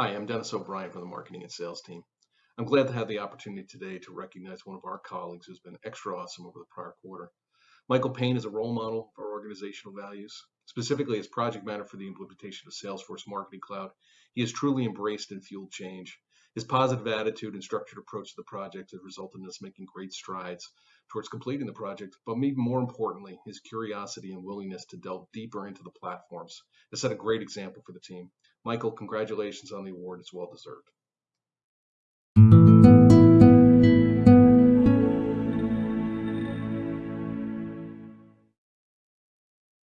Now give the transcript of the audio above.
Hi, I'm Dennis O'Brien from the marketing and sales team. I'm glad to have the opportunity today to recognize one of our colleagues who's been extra awesome over the prior quarter. Michael Payne is a role model for organizational values. Specifically, as project manager for the implementation of Salesforce Marketing Cloud, he has truly embraced and fueled change. His positive attitude and structured approach to the project has resulted in us making great strides towards completing the project, but even more importantly, his curiosity and willingness to delve deeper into the platforms has set a great example for the team. Michael, congratulations on the award. It's well deserved.